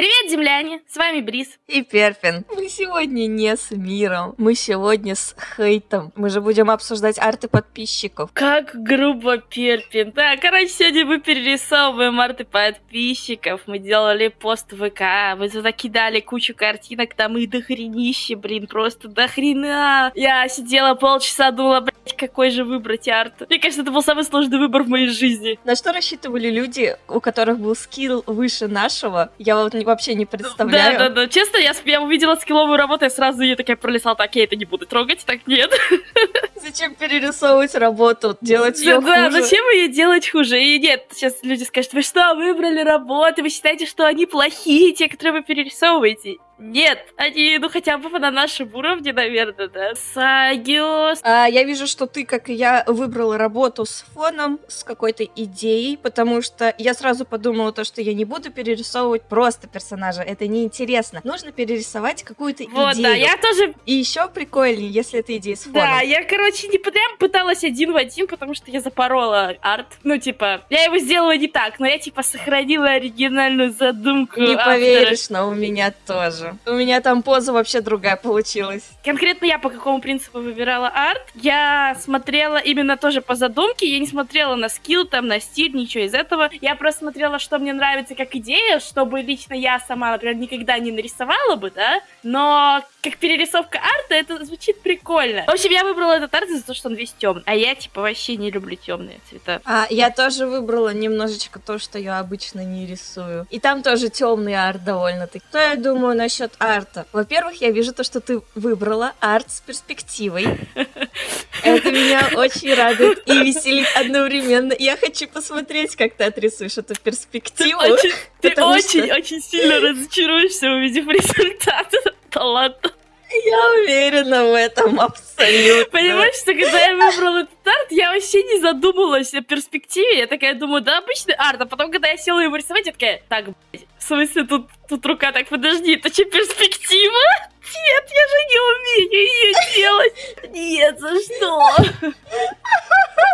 Привет, земляне! С вами Брис. И Перпин. Мы сегодня не с миром, мы сегодня с хейтом. Мы же будем обсуждать арты подписчиков. Как грубо, Перпин. Да, короче, сегодня мы перерисовываем арты подписчиков. Мы делали пост в ВК, мы туда кидали кучу картинок, там и дохренище, блин, просто дохрена. Я сидела полчаса, думала, блядь, какой же выбрать арт. Мне кажется, это был самый сложный выбор в моей жизни. На что рассчитывали люди, у которых был скилл выше нашего? Я вот вообще не представляю. Да, да, да. Честно, я, я увидела скилловую работу, я сразу ее такая пролистала, так, я это не буду трогать, так нет. Зачем перерисовывать работу, делать ее да, хуже? Да, зачем ее делать хуже? И нет, сейчас люди скажут, вы что, выбрали работы, вы считаете, что они плохие, те, которые вы перерисовываете? Нет, они, ну, хотя бы на нашем уровне, наверное, да. Сагиос. А, я вижу, что ты, как и я, выбрала работу с фоном, с какой-то идеей, потому что я сразу подумала то, что я не буду перерисовывать просто персонажа, это неинтересно. Нужно перерисовать какую-то вот, идею. да, я тоже... И еще прикольнее, если это идея с фоном. Да, я, короче, не прям пыталась один в один, потому что я запорола арт. Ну, типа, я его сделала не так, но я, типа, сохранила оригинальную задумку Не автора. поверишь, но у меня тоже. У меня там поза вообще другая получилась. Конкретно я по какому принципу выбирала арт? Я смотрела именно тоже по задумке, я не смотрела на скилл, там, на стиль, ничего из этого. Я просто смотрела, что мне нравится как идея, чтобы лично я сама, например, никогда не нарисовала бы, да, но как перерисовка арта это звучит прикольно. В общем, я выбрала этот арт за то, что он весь темный, а я, типа, вообще не люблю темные цвета. А, я тоже выбрала немножечко то, что я обычно не рисую. И там тоже темный арт довольно-таки. Что я думаю насчет насчет арта. Во-первых, я вижу то, что ты выбрала арт с перспективой. Это меня очень радует и веселит одновременно. Я хочу посмотреть, как ты отрисуешь эту перспективу. Ты очень-очень сильно разочаруешься, увидев результат. Да ладно. Я уверена в этом абсолютно. Понимаешь, что когда я выбрала этот арт, я вообще не задумывалась о перспективе. Я такая думаю, да, обычный арт. А потом, когда я села его рисовать, я такая, так, блядь, смысле, тут, тут рука, так, подожди, это что, перспектива? Нет, я же не умею ее делать. Нет, за что?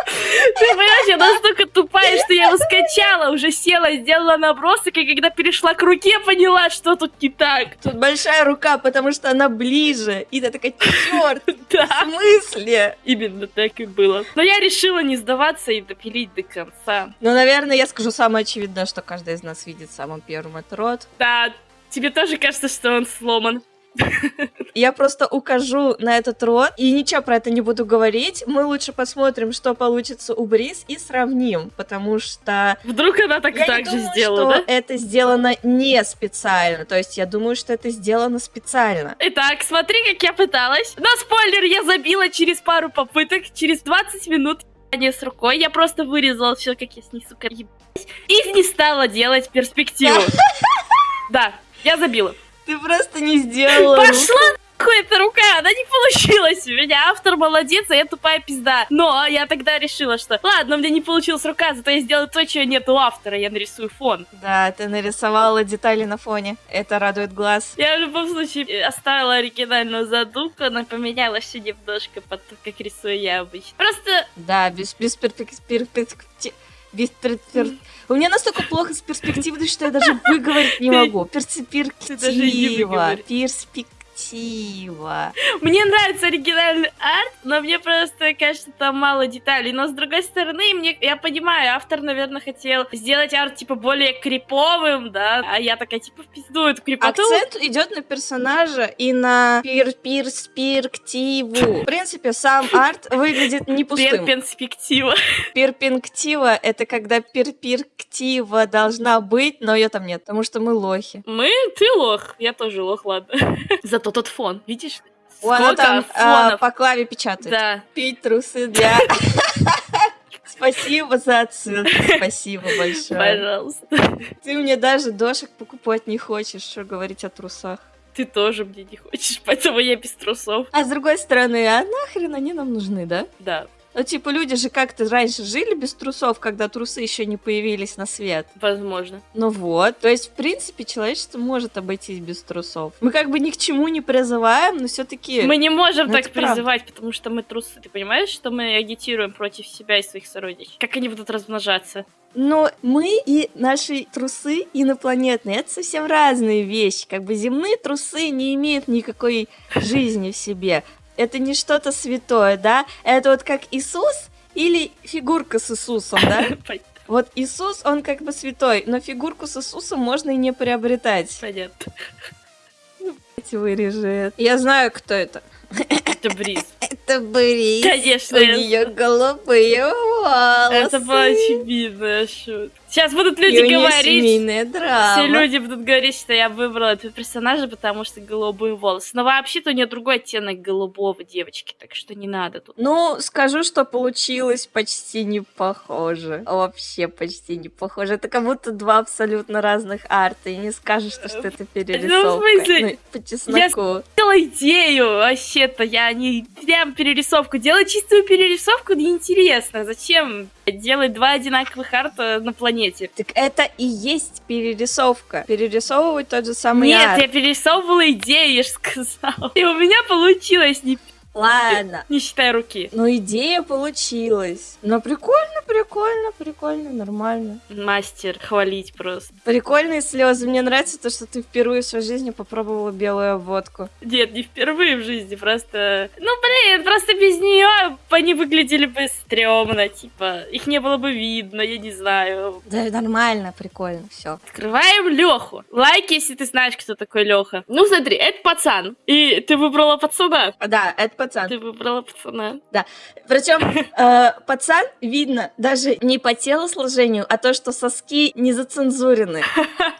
Ты понимаешь, я настолько тупая, что я его скачала, уже села, сделала набросок, и когда перешла к руке, поняла, что тут не так. Тут большая рука, потому что она ближе. И ты такая, черт, да. в смысле? Именно так и было. Но я решила не сдаваться и допилить до конца. Ну, наверное, я скажу самое очевидное, что каждый из нас видит самым первым рот. Да, тебе тоже кажется, что он сломан. Я просто укажу на этот рот и ничего про это не буду говорить. Мы лучше посмотрим, что получится у Брис и сравним, потому что... Вдруг она так, я так же думаю, сделала, что да? это сделано не специально. То есть я думаю, что это сделано специально. Итак, смотри, как я пыталась. На спойлер я забила через пару попыток, через 20 минут не с рукой. Я просто вырезала все, как я с ней, сука, ебать. И не стала делать перспективу. Да, я забила. Ты просто не сделала. Пошла нахуй эта рука, она не получилась у меня. Автор молодец, а я тупая пизда. Но я тогда решила, что ладно, у меня не получилась рука, зато я сделаю то, чего нет у автора, я нарисую фон. Да, ты нарисовала детали на фоне. Это радует глаз. Я в любом случае оставила оригинальную задумку, она поменяла все немножко под то, как рисую я обычно. Просто... Да, без, без Без перспектив... У меня настолько плохо с перспективой, что я даже выговорить не могу. Перспектива. Перспектива красиво. Мне нравится оригинальный арт, но мне просто кажется, там мало деталей. Но с другой стороны, мне, я понимаю, автор, наверное, хотел сделать арт типа более криповым, да, а я такая типа в пизду эту крипоту. Акцент идет на персонажа и на пер перспективу. В принципе, сам арт выглядит не пустым. Перспектива. Перспектива — это когда перспектива должна быть, но ее там нет, потому что мы лохи. Мы? Ты лох. Я тоже лох, ладно. Зато то тот фон, видишь? Сколько там а, по клаве печатает. Да. Пить трусы для... Спасибо за отсылку, спасибо большое. Пожалуйста. Ты мне даже дошек покупать не хочешь, что говорить о трусах. Ты тоже мне не хочешь, поэтому я без трусов. А с другой стороны, а нахрен они нам нужны, да? Да. Ну, типа, люди же как-то раньше жили без трусов, когда трусы еще не появились на свет. Возможно. Ну вот, то есть, в принципе, человечество может обойтись без трусов. Мы как бы ни к чему не призываем, но все-таки... Мы не можем Ну, так это правда. призывать, потому что мы трусы. Ты понимаешь, что мы агитируем против себя и своих сородичей? Как они будут размножаться? Но мы и наши трусы инопланетные, это совсем разные вещи. Как бы земные трусы не имеют никакой жизни в себе. Это не что-то святое, да? Это вот как Иисус или фигурка с Иисусом, да? Вот Иисус, он как бы святой, но фигурку с Иисусом можно и не приобретать. Понятно. Вырежет. Я знаю, кто это. Это бриз. Это Брис. Конечно, У нее голубые волосы. Это была очевидная шутка. Сейчас будут люди И говорить, все люди будут говорить, что я выбрала этого персонажа, потому что голубые волосы. Но вообще-то у нее другой оттенок голубого девочки, так что не надо тут. Ну, скажу, что получилось почти не похоже. Вообще почти не похоже. Это как будто два абсолютно разных арта. И не скажешь, что, что это перерисовка. смысле? Ну, по чесноку. Сделала идею, вообще-то, я не прям перерисовку. Делать чистую перерисовку неинтересно. Зачем делать два одинаковых арта на планете? Так это и есть перерисовка. Перерисовывать тот же самый Нет, арт. я перерисовывала идею, я же сказала. И у меня получилось, не, Ладно. не считая руки. Ну, идея получилась. Но прикольно, прикольно, прикольно, нормально. Мастер, хвалить просто. Прикольные слезы. Мне нравится то, что ты впервые в своей жизни попробовала белую водку. Нет, не впервые в жизни, просто... Ну, блин, просто без нее они выглядели бы стрёмно, типа, их не было бы видно, я не знаю. Да, нормально, прикольно, все. Открываем Леху. Лайк, если ты знаешь, кто такой Леха. Ну, смотри, это пацан. И ты выбрала пацана. Да, это пацан. Ты выбрала пацана. Причем э, пацан видно даже не по телосложению, а то, что соски не зацензурены.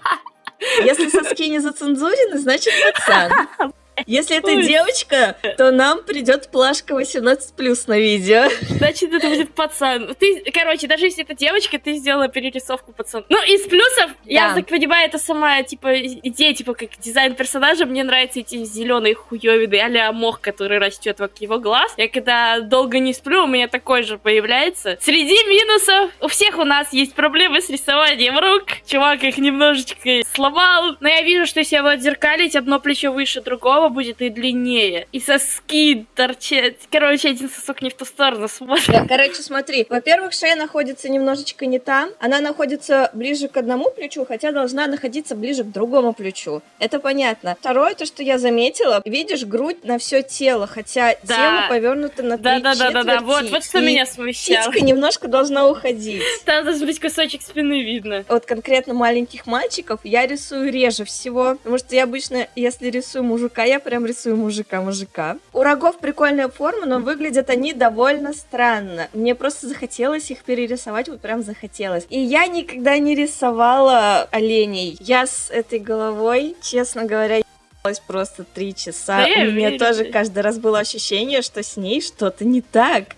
Если соски не зацензурены, значит пацан. Если это девочка, то нам придет плашка 18 на видео. Значит, это будет пацан. Ты, короче, даже если это девочка, ты сделала перерисовку пацана. Ну, из плюсов, я так понимаю, это сама, типа, идея, типа, как дизайн персонажа. Мне нравятся эти зеленые хуёвины, а мох, который растет вокруг его глаз. Я когда долго не сплю, у меня такой же появляется. Среди минусов у всех у нас есть проблемы с рисованием рук. Чувак их немножечко сломал. Но я вижу, что если его отзеркалить, одно плечо выше другого будет и длиннее. И соски торчат. Короче, один сосок не в ту сторону смотрит. Да, короче, смотри. Во-первых, шея находится немножечко не там. Она находится ближе к одному плечу, хотя должна находиться ближе к другому плечу. Это понятно. Второе, то, что я заметила, видишь грудь на все тело, хотя Да. тело повернуто на три Да-да-да-да-да, вот, четверти, вот что и меня смущало. Титька немножко должна уходить. Там должен быть кусочек спины видно. Вот конкретно маленьких мальчиков я рисую реже всего, потому что я обычно, если рисую мужика, я прям рисую мужика-мужика. У рогов прикольная форма, но выглядят они довольно странно. Мне просто захотелось их перерисовать, вот прям захотелось. И я никогда не рисовала оленей. Я с этой головой, честно говоря, ебалась просто три часа. Да У меня верю тоже каждый раз было ощущение, что с ней что-то не так.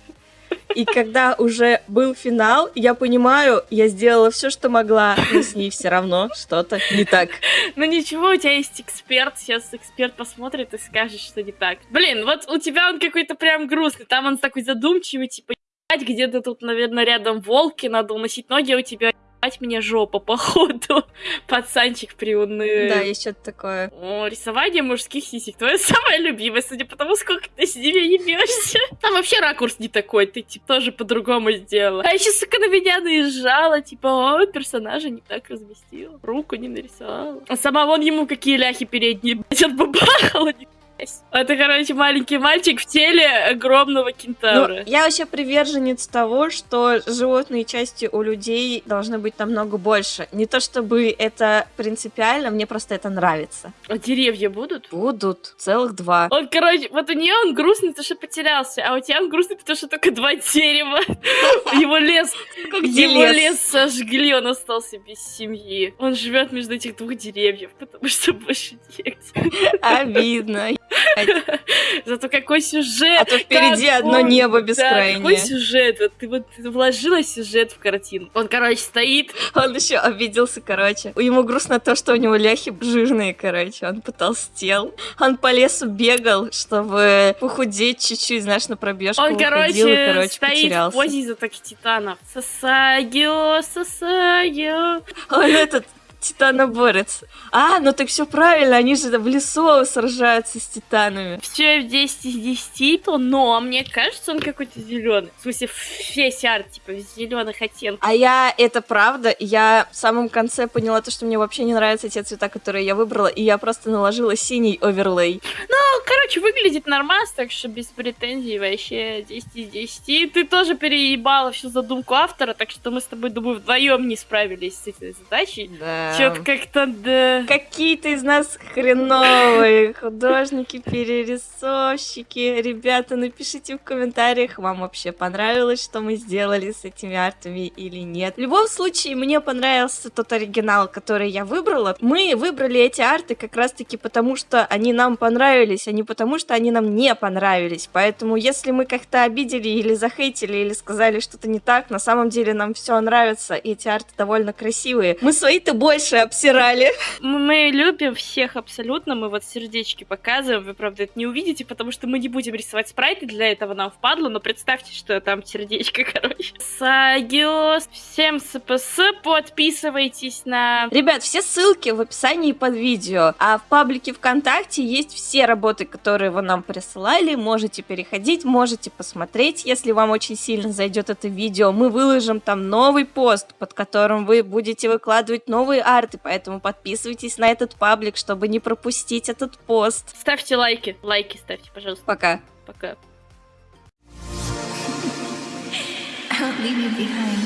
И когда уже был финал, я понимаю, я сделала все, что могла, но с ней все равно что-то не так. Ну ничего, у тебя есть эксперт, сейчас эксперт посмотрит и скажет, что не так. Блин, вот у тебя он какой-то прям грустный, там он такой задумчивый, типа, где-то тут, наверное, рядом волки, надо уносить ноги, а у тебя ебать мне жопа, походу. Пацанчик приуныл. Да, есть что-то такое. О, рисование мужских сисек. Твое самое любимое, судя по тому, сколько ты с ними ебешься. Там вообще ракурс не такой, ты типа тоже по-другому сделала. А еще, сука, на меня наезжала, типа, о, персонажа не так разместила, руку не нарисовала. А сама вон ему какие ляхи передние, блядь, отбабахала. Это, короче, маленький мальчик в теле огромного Ну, кентавра. я вообще приверженец того, что животные части у людей должны быть намного больше. Не то чтобы это принципиально, мне просто это нравится. А деревья будут? Будут целых два. Он, короче, вот у нее он грустный, потому что потерялся, а у тебя он грустный, потому что только два дерева. Его лес, его лес? лес сожгли, он остался без семьи. Он живет между этих двух деревьев, потому что больше негде. Обидно. Зато какой сюжет! А то впереди Какой- одно небо Да, бескрайнее. какой сюжет? Вот ты вот вложила сюжет в картину. Он, короче, стоит. Он еще обиделся, короче. Ему грустно то, что у него ляхи жирные, короче. Он потолстел. Он по лесу бегал, чтобы похудеть чуть-чуть, знаешь, на пробежку Он, выходил короче, и, короче, стоит в потерялся. позе из атаки титанов. Сасагио, Сасагио. Он этот титаноборец. А, ну так все правильно, они же в лесу сражаются с титанами. Все 10 из 10, то, но мне кажется, он какой-то зеленый. В смысле, весь арт, типа, зеленых оттенках. А я, это правда, я в самом конце поняла то, что мне вообще не нравятся те цвета, которые я выбрала, и я просто наложила синий оверлей. Ну, короче, выглядит нормально, так что без претензий вообще 10 из 10. Ты тоже переебала всю задумку автора, так что мы с тобой, думаю, вдвоем не справились с этой задачей. Да. Чё-то как-то, да... Какие-то из нас хреновые художники, перерисовщики. Ребята, напишите в комментариях, вам вообще понравилось, что мы сделали с этими артами или нет. В любом случае, мне понравился тот оригинал, который я выбрала. Мы выбрали эти арты как раз-таки потому, что они нам понравились, а не потому, что они нам не понравились. Поэтому, если мы как-то обидели или захейтили, или сказали что-то не так, на самом деле нам все нравится, и эти арты довольно красивые. Мы свои-то больше обсирали. Мы, мы любим всех абсолютно, мы вот сердечки показываем, вы, правда, это не увидите, потому что мы не будем рисовать спрайты, для этого нам впадло, но представьте, что там сердечко, короче. Сагиос, всем СПС, подписывайтесь на... Ребят, все ссылки в описании под видео, а в паблике ВКонтакте есть все работы, которые вы нам присылали, можете переходить, можете посмотреть, если вам очень сильно зайдет это видео, мы выложим там новый пост, под которым вы будете выкладывать новые арты, поэтому подписывайтесь на этот паблик, чтобы не пропустить этот пост. Ставьте лайки, лайки ставьте, пожалуйста, Пока. пока. I won't leave you behind.